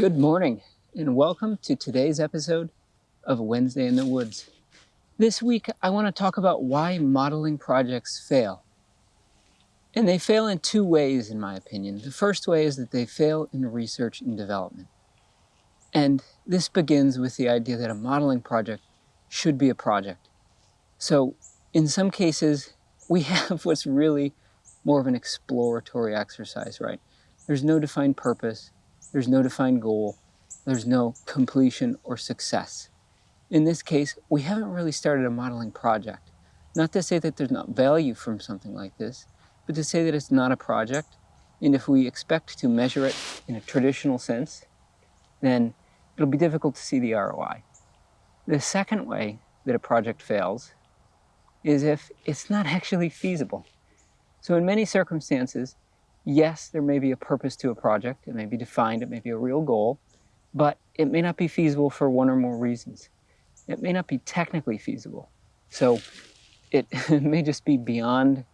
Good morning, and welcome to today's episode of Wednesday in the Woods. This week, I want to talk about why modeling projects fail. And they fail in two ways, in my opinion. The first way is that they fail in research and development. And this begins with the idea that a modeling project should be a project. So, in some cases, we have what's really more of an exploratory exercise, right? There's no defined purpose, there's no defined goal, there's no completion or success. In this case, we haven't really started a modeling project. Not to say that there's not value from something like this, but to say that it's not a project, and if we expect to measure it in a traditional sense, then it'll be difficult to see the ROI. The second way that a project fails is if it's not actually feasible. So in many circumstances, yes, there may be a purpose to a project, it may be defined, it may be a real goal, but it may not be feasible for one or more reasons. It may not be technically feasible. So it, may just be beyond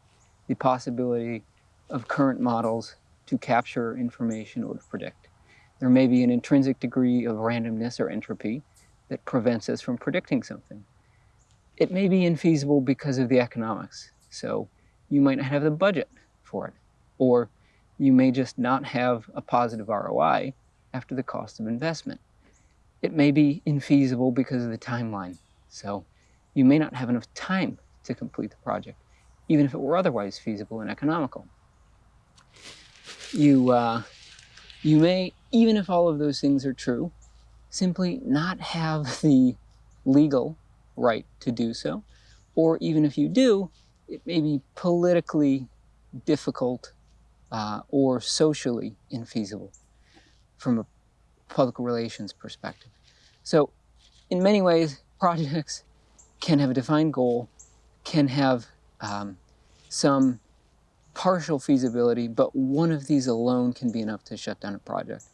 the possibility of current models to capture information or to predict. There may be an intrinsic degree of randomness or entropy that prevents us from predicting something. It may be infeasible because of the economics. So you might not have the budget for it. Or you may just not have a positive ROI after the cost of investment. It may be infeasible because of the timeline. So you may not have enough time to complete the project, even if it were otherwise feasible and economical. You, uh, you may, even if all of those things are true, simply not have the legal right to do so. Or even if you do, it may be politically difficult uh, or socially infeasible from a public relations perspective. So in many ways, projects can have a defined goal, can have um, some partial feasibility, but one of these alone can be enough to shut down a project.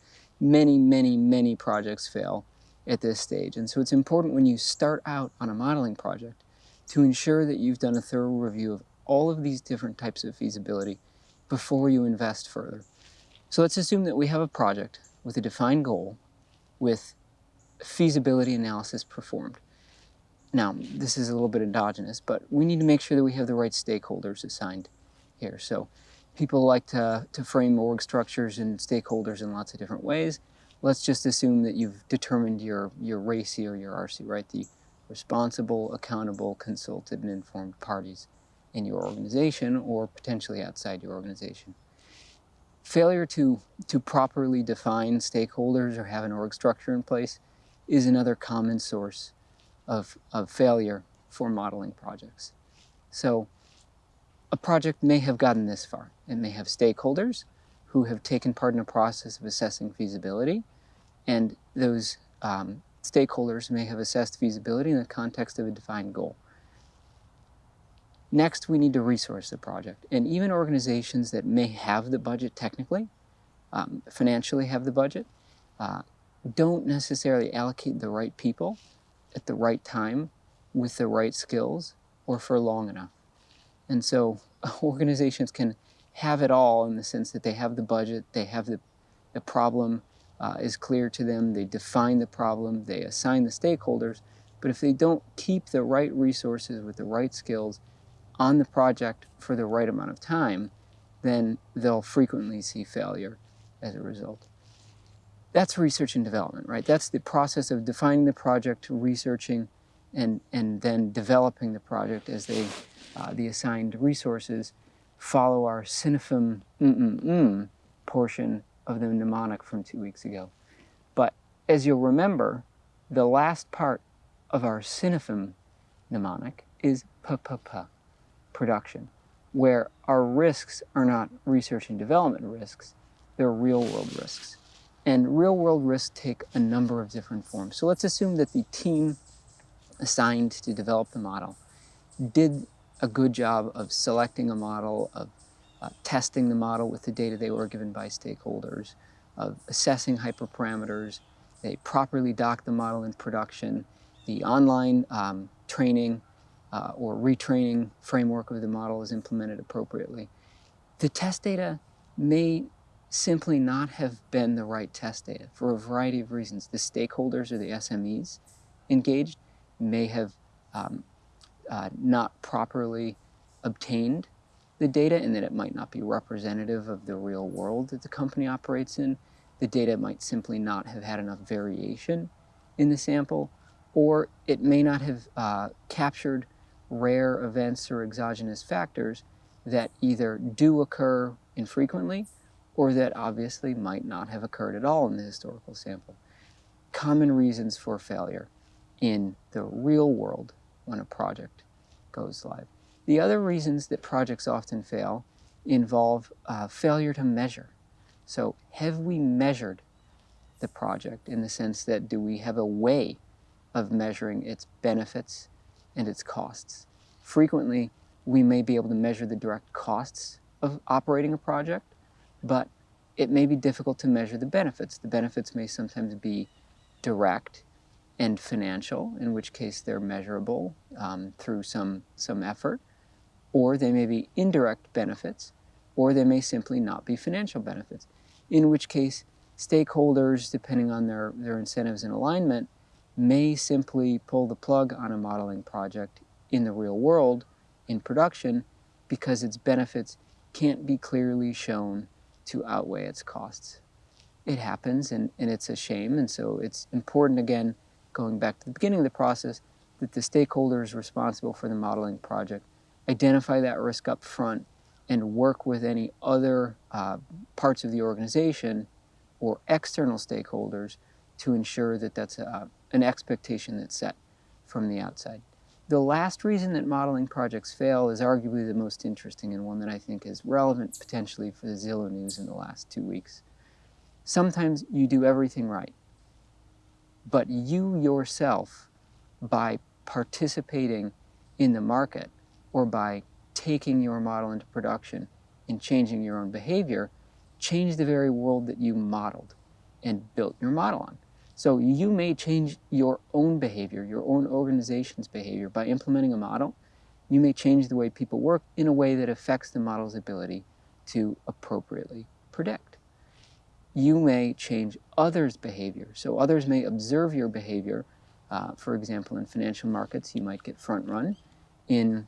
Many, many, many projects fail at this stage. And so it's important when you start out on a modeling project to ensure that you've done a thorough review of all of these different types of feasibility before you invest further. So let's assume that we have a project with a defined goal with feasibility analysis performed. Now, this is a little bit endogenous, but we need to make sure that we have the right stakeholders assigned here. So people like to, to frame org structures and stakeholders in lots of different ways. Let's just assume that you've determined your, your RACI or your RC, right? The responsible, accountable, consulted, and informed parties in your organization or potentially outside your organization. Failure to, to properly define stakeholders or have an org structure in place is another common source of, of failure for modeling projects. So a project may have gotten this far. It may have stakeholders who have taken part in a process of assessing feasibility, and those um, stakeholders may have assessed feasibility in the context of a defined goal. Next, we need to resource the project. And even organizations that may have the budget technically, um, financially have the budget, uh, don't necessarily allocate the right people at the right time with the right skills or for long enough. And so organizations can have it all in the sense that they have the budget, they have the, the problem uh, is clear to them, they define the problem, they assign the stakeholders, but if they don't keep the right resources with the right skills on the project for the right amount of time, then they'll frequently see failure as a result. That's research and development, right? That's the process of defining the project, researching, and, and then developing the project as they, uh, the assigned resources follow our synaphem mm -mm -mm portion of the mnemonic from two weeks ago. But as you'll remember, the last part of our synaphem mnemonic is p-p-p production, where our risks are not research and development risks, they're real world risks. And real world risks take a number of different forms. So let's assume that the team assigned to develop the model did a good job of selecting a model, of uh, testing the model with the data they were given by stakeholders, of assessing hyperparameters, they properly docked the model in production, the online um, training uh, or retraining framework of the model is implemented appropriately. The test data may simply not have been the right test data for a variety of reasons. The stakeholders or the SMEs engaged may have um, uh, not properly obtained the data and that it might not be representative of the real world that the company operates in. The data might simply not have had enough variation in the sample, or it may not have uh, captured rare events or exogenous factors that either do occur infrequently or that obviously might not have occurred at all in the historical sample. Common reasons for failure in the real world when a project goes live. The other reasons that projects often fail involve uh, failure to measure. So have we measured the project in the sense that do we have a way of measuring its benefits and its costs? Frequently, we may be able to measure the direct costs of operating a project, but it may be difficult to measure the benefits. The benefits may sometimes be direct and financial, in which case they're measurable um, through some, some effort, or they may be indirect benefits, or they may simply not be financial benefits, in which case stakeholders, depending on their, their incentives and alignment, may simply pull the plug on a modeling project in the real world, in production, because its benefits can't be clearly shown to outweigh its costs. It happens and, and it's a shame and so it's important again, going back to the beginning of the process, that the stakeholders responsible for the modeling project identify that risk up front and work with any other uh, parts of the organization or external stakeholders to ensure that that's a, an expectation that's set from the outside. The last reason that modeling projects fail is arguably the most interesting and one that I think is relevant potentially for the Zillow news in the last two weeks. Sometimes you do everything right, but you yourself, by participating in the market or by taking your model into production and changing your own behavior, change the very world that you modeled and built your model on. So you may change your own behavior, your own organization's behavior by implementing a model. You may change the way people work in a way that affects the model's ability to appropriately predict. You may change others' behavior. So others may observe your behavior. Uh, for example, in financial markets, you might get front run. In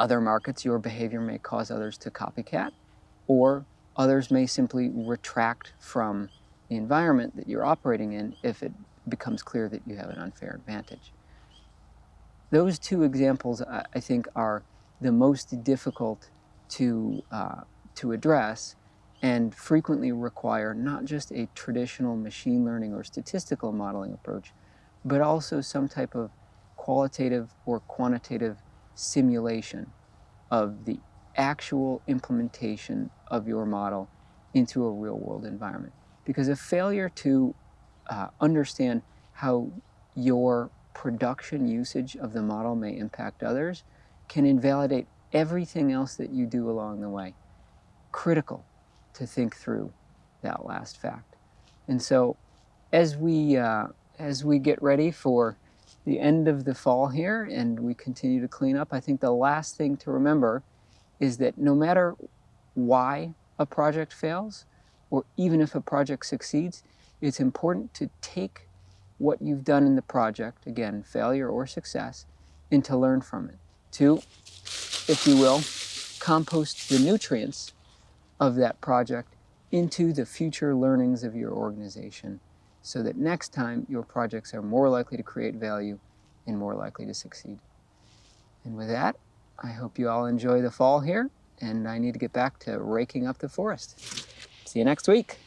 other markets, your behavior may cause others to copycat, or others may simply retract from the environment that you're operating in if it becomes clear that you have an unfair advantage. Those two examples, I think, are the most difficult to, uh, to address and frequently require not just a traditional machine learning or statistical modeling approach, but also some type of qualitative or quantitative simulation of the actual implementation of your model into a real world environment. Because a failure to uh, understand how your production usage of the model may impact others can invalidate everything else that you do along the way. Critical to think through that last fact. And so as we, uh, as we get ready for the end of the fall here and we continue to clean up, I think the last thing to remember is that no matter why a project fails, or even if a project succeeds, it's important to take what you've done in the project, again, failure or success, and to learn from it. To, if you will, compost the nutrients of that project into the future learnings of your organization so that next time your projects are more likely to create value and more likely to succeed. And with that, I hope you all enjoy the fall here, and I need to get back to raking up the forest. See you next week.